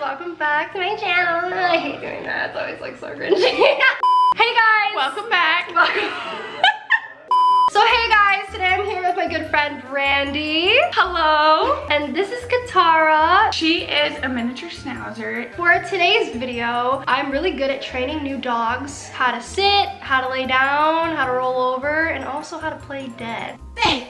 welcome back to my channel. I hate doing that, it's always like so cringy. hey guys! Welcome back. Welcome. so hey guys, today I'm here with my good friend Brandy. Hello. And this is Katara. She is a miniature schnauzer. For today's video, I'm really good at training new dogs how to sit, how to lay down, how to roll over, and also how to play dead. Hey!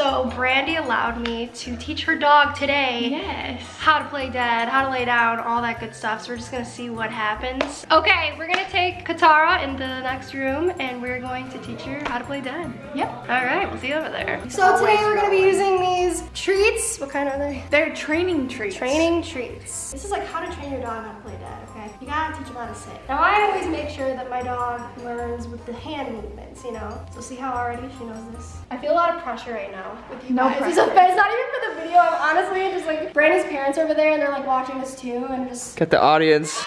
So Brandy allowed me to teach her dog today Yes. how to play dead, how to lay down, all that good stuff. So we're just gonna see what happens. Okay, we're gonna take Katara in the next room and we're going to teach her how to play dead. Yep. All right, we'll see you over there. So today we're gonna be using these treats. What kind are they? They're training treats. Training treats. This is like how to train your dog how to play dead, okay? You gotta teach them how to sit. Now I always make sure that my dog learns with the hand movements, you know? So see how already she knows this? I feel a lot of pressure right now with you No guys. Pressure. it's not even for the video, I'm honestly just like, Brandon's parents over there and they're like watching this too and just Get the audience.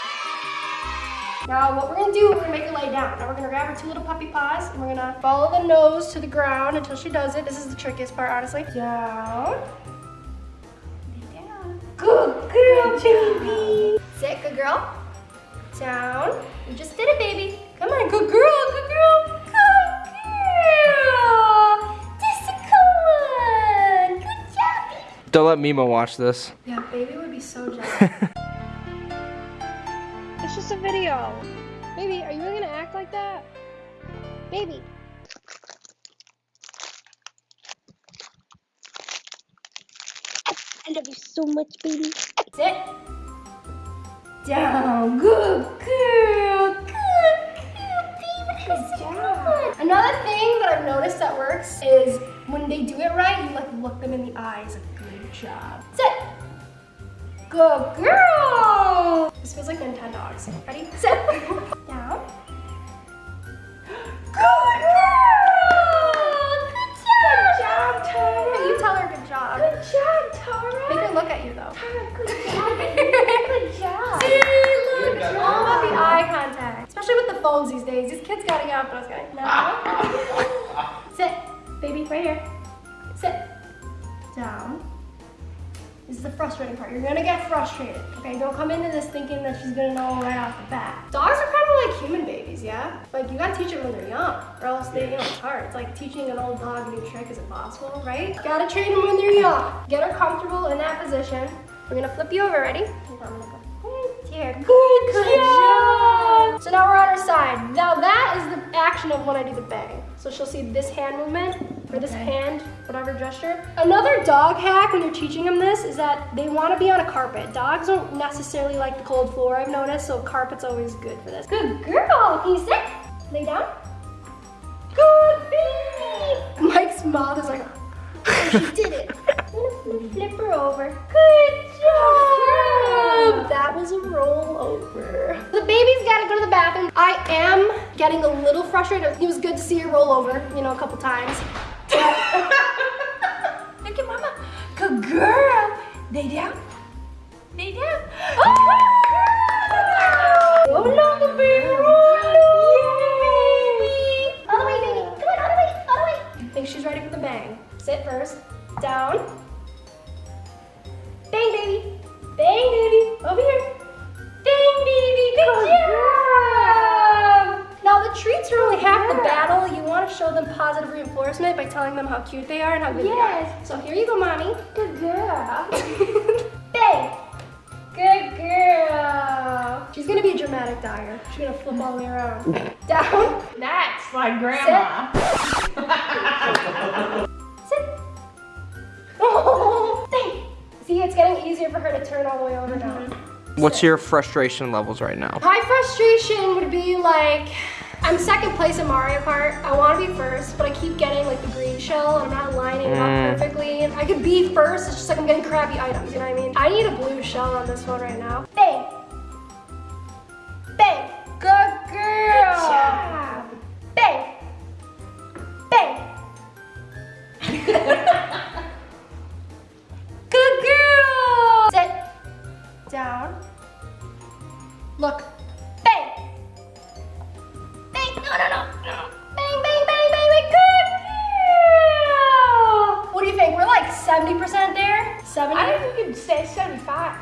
now what we're gonna do, we're gonna make her lay down. Now we're gonna grab her two little puppy paws and we're gonna follow the nose to the ground until she does it. This is the trickiest part, honestly. Down. Lay down. Good girl, baby. Sit, good girl. Down. You just did it, baby. Come on, good girl, good girl. Good girl. Just a good. Good job, baby. Don't let Mima watch this. Yeah, baby would be so jealous. It's just a video. Baby, are you really gonna act like that? Baby. I love you so much, baby. Sit. Down. Good girl. Good girl, baby. Good job. Another thing that I've noticed that works is when they do it right, you like look them in the eyes. Like, good job. Sit. Good girl. This feels like Nintendogs. Ready? Sit. phones these days. These kids gotta get off those guys. No. Sit, baby, right here. Sit. Down. This is the frustrating part. You're gonna get frustrated. Okay, don't come into this thinking that she's gonna know right off the bat. Dogs are kind of like human babies, yeah? Like you gotta teach them when they're young, or else they, you know, it's hard. It's like teaching an old dog a new trick is impossible, right? Gotta train them when they're young. Get her comfortable in that position. We're gonna flip you over, ready? I'm gonna go here. Good, job. So now we're on her side. Now that is the action of when I do the bang. So she'll see this hand movement, or this Okay. hand, whatever gesture. Another dog hack when you're teaching them this is that they want to be on a carpet. Dogs don't necessarily like the cold floor, I've noticed, so carpet's always good for this. Good girl. Can you sit? Lay down. Good baby. Mike's mouth is like, oh, she did it. Flip her over. Good job. That was a roll go to the bathroom. I am getting a little frustrated. It was good to see her roll over, you know, a couple times. Look at mama. Good girl. Lay down. Lay down. Oh are the battle. You want to show them positive reinforcement by telling them how cute they are and how good they are. So here you go, mommy. Good girl. Bang. Good girl. She's gonna be a dramatic dyer. She's gonna flip all the way around. Down. That's my grandma. Sit. Oh, dang. See, it's getting easier for her to turn all the way over now. Mm-hmm. What's your frustration levels right now? My frustration would be like, I'm second place in Mario Kart. I want to be first, but I keep getting like the green shell and I'm not lining it Mm. up perfectly. I could be first, it's just like I'm getting crappy items, you know what I mean? I need a blue shell on this one right now. Say 75.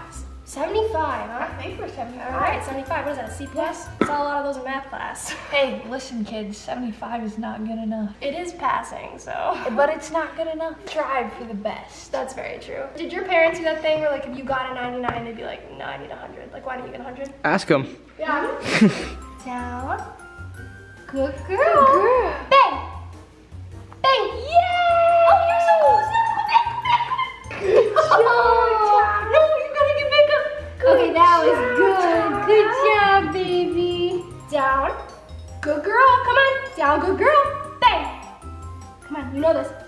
75, huh? I think we're 75. All right, 75. What is that, a C plus? I saw a lot of those in math class. Hey, listen, kids, 75 is not good enough. It is passing, so. But it's not good enough. Strive for the best. That's very true. Did your parents do that thing where, like, if you got a 99, they'd be like, no, I need a 100? Like, why don't you get 100? Ask them. Yeah. Down. Good girl. Good girl.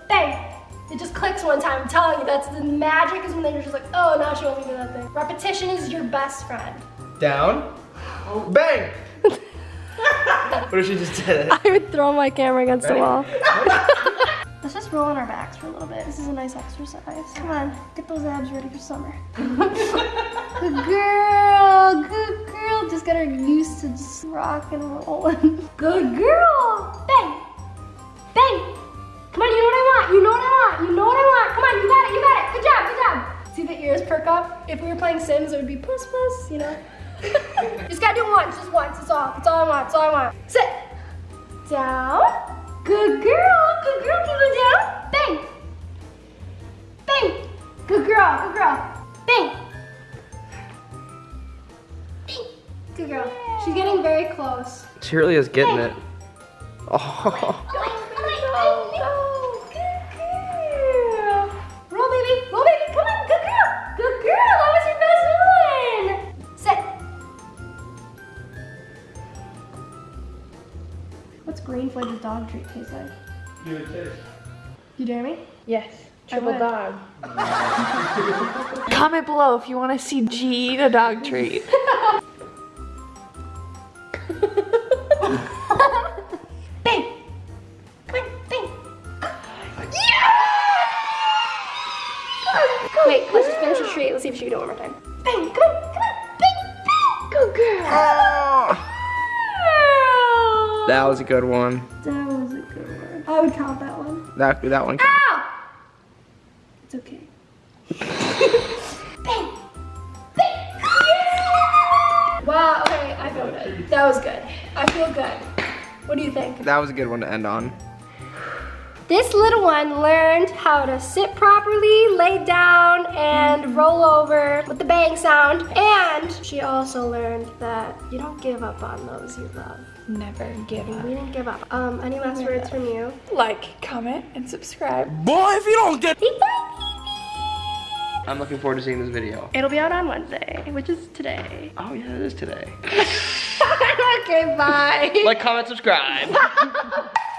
Bang. It just clicks one time. I'm telling you, that's the magic is when they're just like, oh, now she wants me to do that thing. Repetition is your best friend. Down. Bang. what if she just did it? I would throw my camera against the wall. Let's just roll on our backs for a little bit. This is a nice exercise. Come on, get those abs ready for summer. good girl, good girl. Just get her used to just rock and rolling. Good girl. If we were playing Sims, it would be puss puss. You know. just gotta do it once. Just once. it's all. it's all I want. That's all I want. Sit. Down. Good girl. Good girl. Keep it down. Bang. Bang. Good girl. Good girl. Bang. Bang. Good girl. She's getting very close. She really is getting it. Oh. Dog treat taste like? Do it taste. You dare me? Yes. Triple dog. Comment below if you want to see G eat a dog treat. Bang. Come on. Bang. Wait, let's just finish the treat. Let's see if she can do it one more time. Bang. Come on. Come on. Bang. Bang. Good girl. Ah! That was a good one. That was a good one. I would count that one. That that one. Ow! It's okay. Bang! Bang! Wow, okay, I feel good. That was good. I feel good. What do you think? That was a good one to end on. This little one learned how to sit properly, lay down, and roll over with the bang sound. And she also learned that you don't give up on those you love. Never give up. We didn't give up. Um, any last words from you? Like, comment, and subscribe. Boy, if you don't get. Say bye, I'm looking forward to seeing this video. It'll be out on Wednesday, which is today. Oh yeah, it is today. okay, bye. like, comment, subscribe.